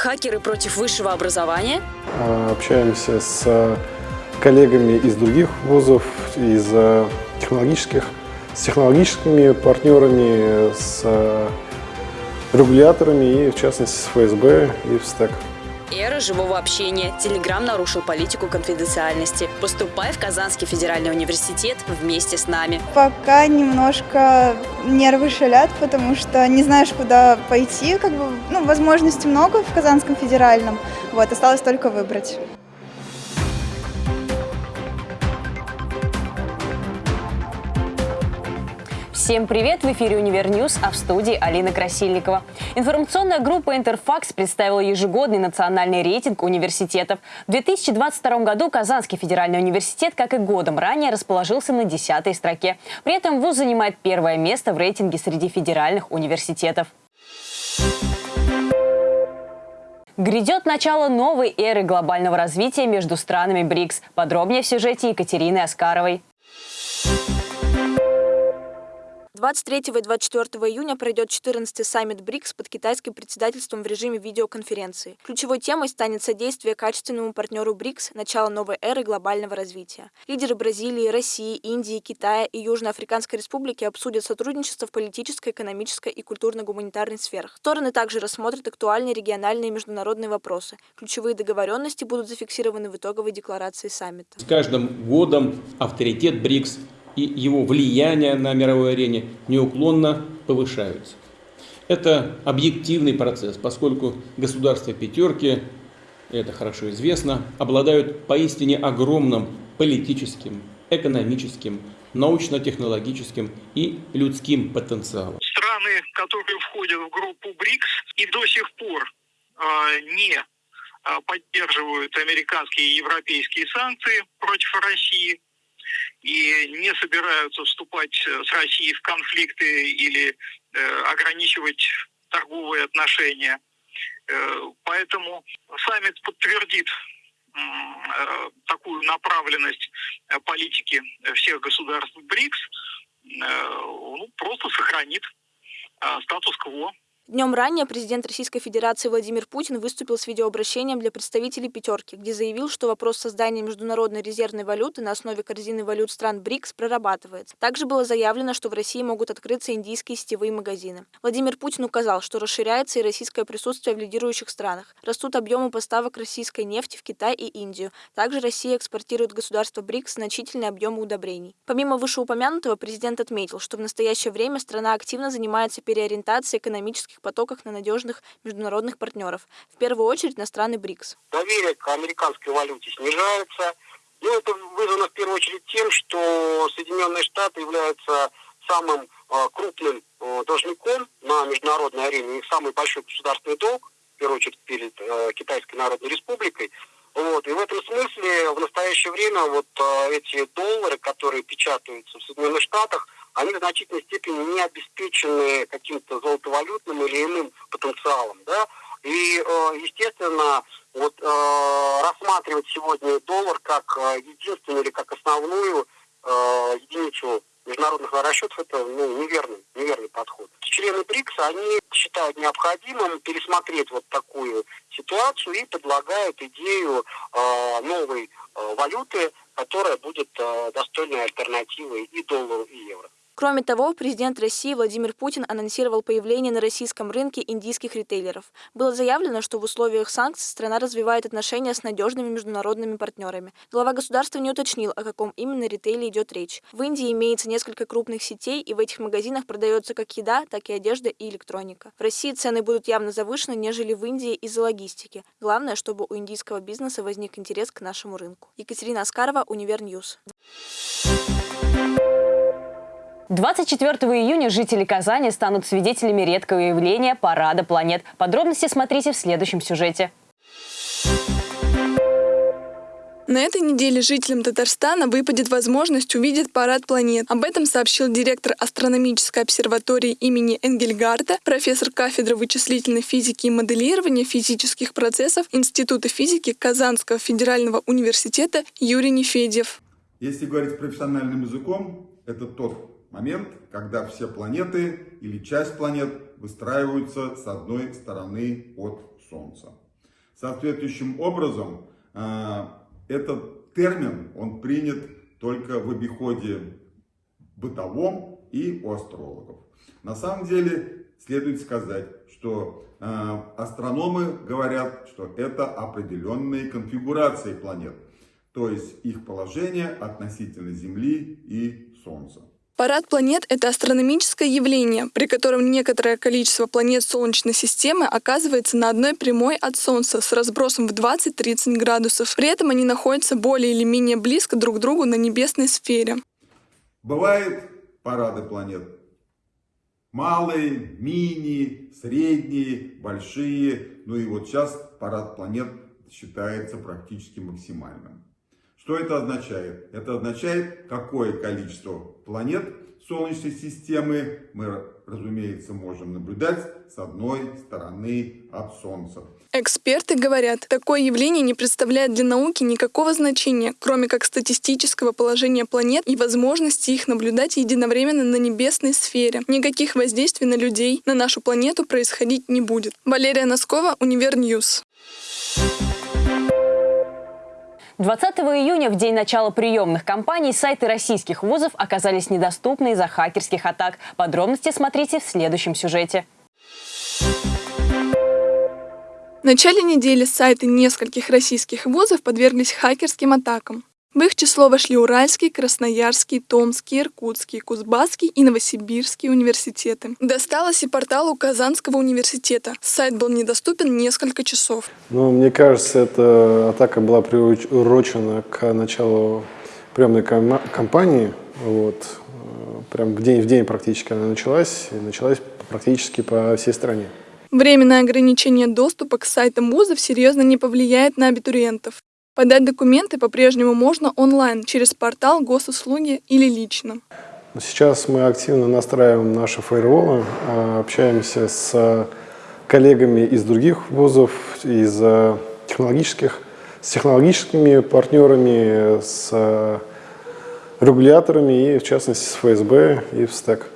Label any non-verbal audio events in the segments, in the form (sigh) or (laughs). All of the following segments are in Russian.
Хакеры против высшего образования? А, общаемся с коллегами из других вузов, из э, технологических, с технологическими партнерами, с регуляторами и, в частности, с ФСБ и в СТЭК. Эра живого общения. Телеграм нарушил политику конфиденциальности. Поступай в Казанский федеральный университет вместе с нами. Пока немножко нервы шалят, потому что не знаешь, куда пойти. Как бы, ну, возможностей много в Казанском федеральном. Вот, осталось только выбрать. Всем привет! В эфире «Univer News», а в студии Алина Красильникова. Информационная группа «Интерфакс» представила ежегодный национальный рейтинг университетов. В 2022 году Казанский федеральный университет, как и годом ранее, расположился на десятой строке. При этом вуз занимает первое место в рейтинге среди федеральных университетов. Грядет начало новой эры глобального развития между странами БРИКС. Подробнее в сюжете Екатерины Оскаровой. 23 и 24 июня пройдет 14-й саммит БРИКС под китайским председательством в режиме видеоконференции. Ключевой темой станет содействие качественному партнеру БРИКС начала новой эры глобального развития. Лидеры Бразилии, России, Индии, Китая и Южноафриканской Республики обсудят сотрудничество в политической, экономической и культурно-гуманитарной сферах. Стороны также рассмотрят актуальные региональные и международные вопросы. Ключевые договоренности будут зафиксированы в итоговой декларации саммита. С каждым годом авторитет БРИКС и его влияние на мировой арене неуклонно повышаются. Это объективный процесс, поскольку государства пятерки, это хорошо известно, обладают поистине огромным политическим, экономическим, научно-технологическим и людским потенциалом. Страны, которые входят в группу БРИКС и до сих пор э, не поддерживают американские и европейские санкции против России, и не собираются вступать э, с Россией в конфликты или э, ограничивать торговые отношения. Э, поэтому саммит подтвердит э, такую направленность э, политики всех государств БРИКС, э, ну, просто сохранит статус-кво Днем ранее президент Российской Федерации Владимир Путин выступил с видеообращением для представителей «пятерки», где заявил, что вопрос создания международной резервной валюты на основе корзины валют стран БРИКС прорабатывается. Также было заявлено, что в России могут открыться индийские сетевые магазины. Владимир Путин указал, что расширяется и российское присутствие в лидирующих странах. Растут объемы поставок российской нефти в Китай и Индию. Также Россия экспортирует государство БРИКС значительные объемы удобрений. Помимо вышеупомянутого, президент отметил, что в настоящее время страна активно занимается переориентацией экономических экономических потоках на надежных международных партнеров, в первую очередь на страны БРИКС. Доверие к американской валюте снижается. Ну, это вызвано в первую очередь тем, что Соединенные Штаты являются самым э, крупным э, должником на международной арене, их самый большой государственный долг, в первую очередь перед э, Китайской Народной Республикой. Вот. И в этом смысле в настоящее время вот эти доллары, которые печатаются в Соединенных Штатах, они в значительной степени не обеспечены каким-то золотовалютным или иным потенциалом, да, и, э, естественно, вот э, рассматривать сегодня доллар как э, единственную или как основную единицу международных расчетов это ну, неверный, неверный подход. Члены БРИКС, они считают необходимым пересмотреть вот такую ситуацию и предлагают идею новой валюты, которая будет достойной альтернативой и доллару, и евро. Кроме того, президент России Владимир Путин анонсировал появление на российском рынке индийских ритейлеров. Было заявлено, что в условиях санкций страна развивает отношения с надежными международными партнерами. Глава государства не уточнил, о каком именно ритейле идет речь. В Индии имеется несколько крупных сетей, и в этих магазинах продается как еда, так и одежда и электроника. В России цены будут явно завышены, нежели в Индии из-за логистики. Главное, чтобы у индийского бизнеса возник интерес к нашему рынку. Екатерина Аскарова, Univer News. Thank you 24 июня жители Казани станут свидетелями редкого явления «Парада планет». Подробности смотрите в следующем сюжете. На этой неделе жителям Татарстана выпадет возможность увидеть парад планет. Об этом сообщил директор астрономической обсерватории имени Энгельгарда, профессор кафедры вычислительной физики и моделирования физических процессов Института физики Казанского федерального университета Юрий Нефедев. Если говорить профессиональным языком, это тот момент, когда все планеты или часть планет выстраиваются с одной стороны от Солнца. Соответствующим образом э, этот термин, он принят только в обиходе бытовом и у астрологов. На самом деле следует сказать, что э, астрономы говорят, что это определенные конфигурации планет, то есть их положение относительно Земли и Солнца. Парад планет — это астрономическое явление, при котором некоторое количество планет Солнечной системы оказывается на одной прямой от Солнца с разбросом в 20-30 градусов. При этом они находятся более или менее близко друг к другу на небесной сфере. Бывают парады планет. Малые, мини, средние, большие. Ну и вот сейчас парад планет считается практически максимальным. Что это означает? Это означает, какое количество планет Солнечной системы мы, разумеется, можем наблюдать с одной стороны от Солнца. Эксперты говорят, такое явление не представляет для науки никакого значения, кроме как статистического положения планет и возможности их наблюдать единовременно на небесной сфере. Никаких воздействий на людей, на нашу планету происходить не будет. Валерия Носкова, Univer News. 20 июня, в день начала приемных кампаний, сайты российских вузов оказались недоступны из-за хакерских атак. Подробности смотрите в следующем сюжете. В начале недели сайты нескольких российских вузов подверглись хакерским атакам. В их число вошли Уральский, Красноярский, Томский, Иркутский, Кузбасский и Новосибирский университеты. Досталось и порталу Казанского университета. Сайт был недоступен несколько часов. Ну, мне кажется, эта атака была приурочена к началу приемной кампании. Вот. Прям в день в день практически она началась. И началась практически по всей стране. Временное ограничение доступа к сайтам вузов серьезно не повлияет на абитуриентов. Подать документы по-прежнему можно онлайн, через портал госуслуги или лично. Сейчас мы активно настраиваем наши фаерволы, а, общаемся с коллегами из других вузов, из а, технологических, с технологическими партнерами, с регуляторами и, в частности, с ФСБ и в СТЭК.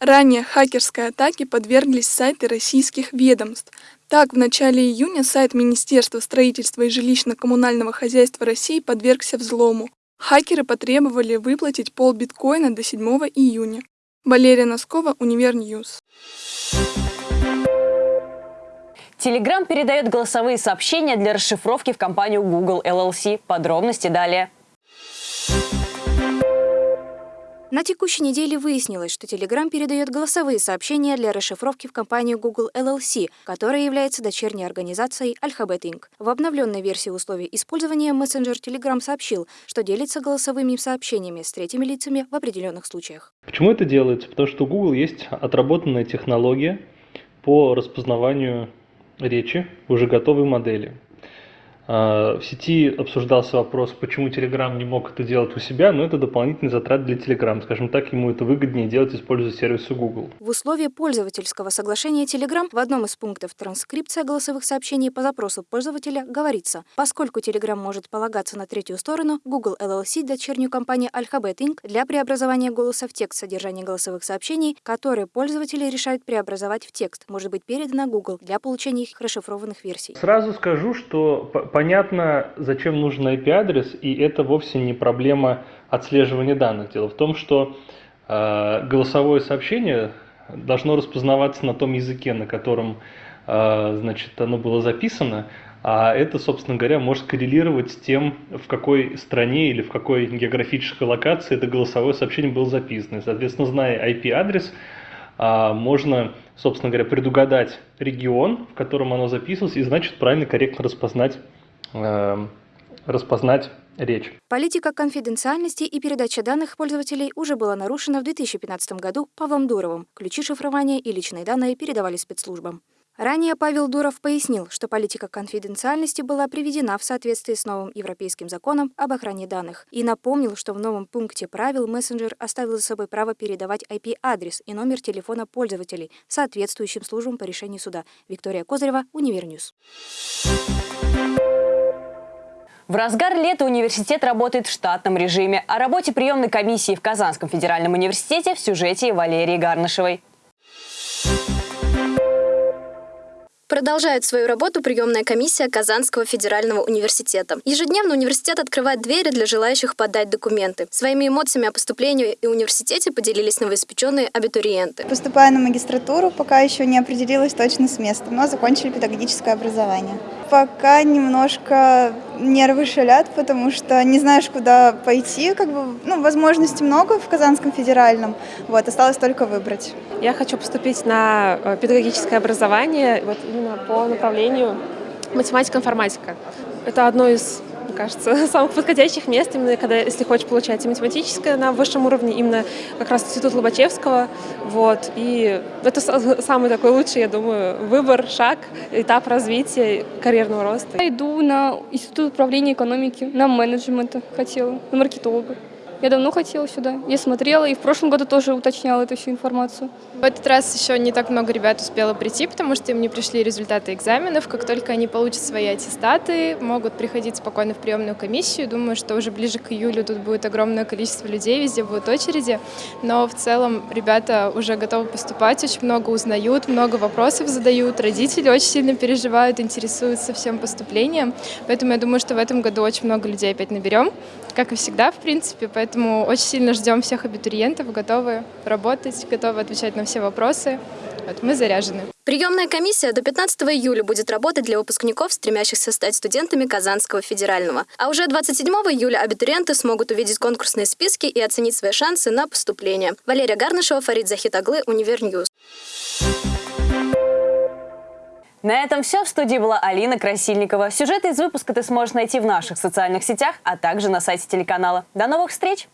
Ранее хакерской атаке подверглись сайты российских ведомств. Так, в начале июня сайт Министерства строительства и жилищно-коммунального хозяйства России подвергся взлому. Хакеры потребовали выплатить пол биткоина до 7 июня. Валерия Носкова, Univer News. Telegram передает голосовые сообщения для расшифровки в компанию Google LLC. Подробности далее. На текущей неделе выяснилось, что Telegram передает голосовые сообщения для расшифровки в компанию Google LLC, которая является дочерней организацией Alphabet Inc. В обновленной версии условий использования мессенджер Telegram сообщил, что делится голосовыми сообщениями с третьими лицами в определенных случаях. Почему это делается? Потому что у Google есть отработанная технология по распознаванию речи уже готовой модели. А, в сети обсуждался вопрос, почему Telegram не мог это делать у себя, но это дополнительный затрат для Telegram. Скажем так, ему это выгоднее делать, используя сервисы Google. В условии пользовательского соглашения Telegram в одном из пунктов транскрипция голосовых сообщений по запросу пользователя говорится, поскольку Telegram может полагаться на третью сторону, Google LLC, дочернюю компанию Alphabet Inc., для преобразования голоса в текст содержание голосовых сообщений, которые пользователи решают преобразовать в текст, может быть передано Google для получения их расшифрованных версий. Сразу скажу, что понятно, зачем нужен IP-адрес, и это вовсе не проблема отслеживания данных. Дело в том, что э, голосовое сообщение должно распознаваться на том языке, на котором э, значит, оно было записано, а это, собственно говоря, может коррелировать с тем, в какой стране или в какой географической локации это голосовое сообщение было записано. И, соответственно, зная IP-адрес, а, можно, собственно говоря, предугадать регион, в котором оно записывалось, и, значит, правильно, корректно распознать распознать речь. Политика конфиденциальности и передача данных пользователей уже была нарушена в 2015 году Павлом Дуровым. Ключи шифрования и личные данные передавали спецслужбам. Ранее Павел Дуров пояснил, что политика конфиденциальности была приведена в соответствии с новым европейским законом об охране данных и напомнил, что в новом пункте правил мессенджер оставил за собой право передавать IP-адрес и номер телефона пользователей соответствующим службам по решению суда. Виктория Козырева, Univer News. В разгар лета университет работает в штатном режиме. О работе приемной комиссии в Казанском федеральном университете в сюжете Валерии Гарнышевой. Продолжает свою работу приемная комиссия Казанского федерального университета. Ежедневно университет открывает двери для желающих подать документы. Своими эмоциями о поступлении и университете поделились новоиспеченные абитуриенты. Поступая на магистратуру, пока еще не определилась точно с местом, но закончили педагогическое образование. Пока немножко нервы шалят, потому что не знаешь, куда пойти. Как бы, ну, возможностей много в Казанском федеральном. Вот, осталось только выбрать. Я хочу поступить на э, педагогическое образование вот именно по направлению математика-информатика. Это одно из кажется, (laughs) самых подходящих мест, именно когда, если хочешь получать и математическое на высшем уровне, именно как раз Институт Лобачевского. Вот. И это (laughs) самый такой лучший, я думаю, выбор, шаг, этап развития, карьерного роста. Я иду на Институт управления экономики, на менеджмент хотела, на маркетолога. Я давно хотела сюда. Я смотрела и в прошлом году тоже уточняла эту всю информацию. В этот раз еще не так много ребят успело прийти, потому что им не пришли результаты экзаменов. Как только они получат свои аттестаты, могут приходить спокойно в приемную комиссию. Думаю, что уже ближе к июлю тут будет огромное количество людей, везде будут очереди. Но в целом ребята уже готовы поступать, очень много узнают, много вопросов задают. Родители очень сильно переживают, интересуются всем поступлением. Поэтому я думаю, что в этом году очень много людей опять наберем, как и всегда, в принципе. Поэтому Поэтому очень сильно ждем всех абитуриентов, готовы работать, готовы отвечать на все вопросы. Вот мы заряжены. Приемная комиссия до 15 июля будет работать для выпускников, стремящихся стать студентами Казанского федерального. А уже 27 июля абитуриенты смогут увидеть конкурсные списки и оценить свои шансы на поступление. Валерия Гарнышева, Фарид Захитаглы, Univer News. На этом все. В студии была Алина Красильникова. Сюжеты из выпуска ты сможешь найти в наших социальных сетях, а также на сайте телеканала. До новых встреч!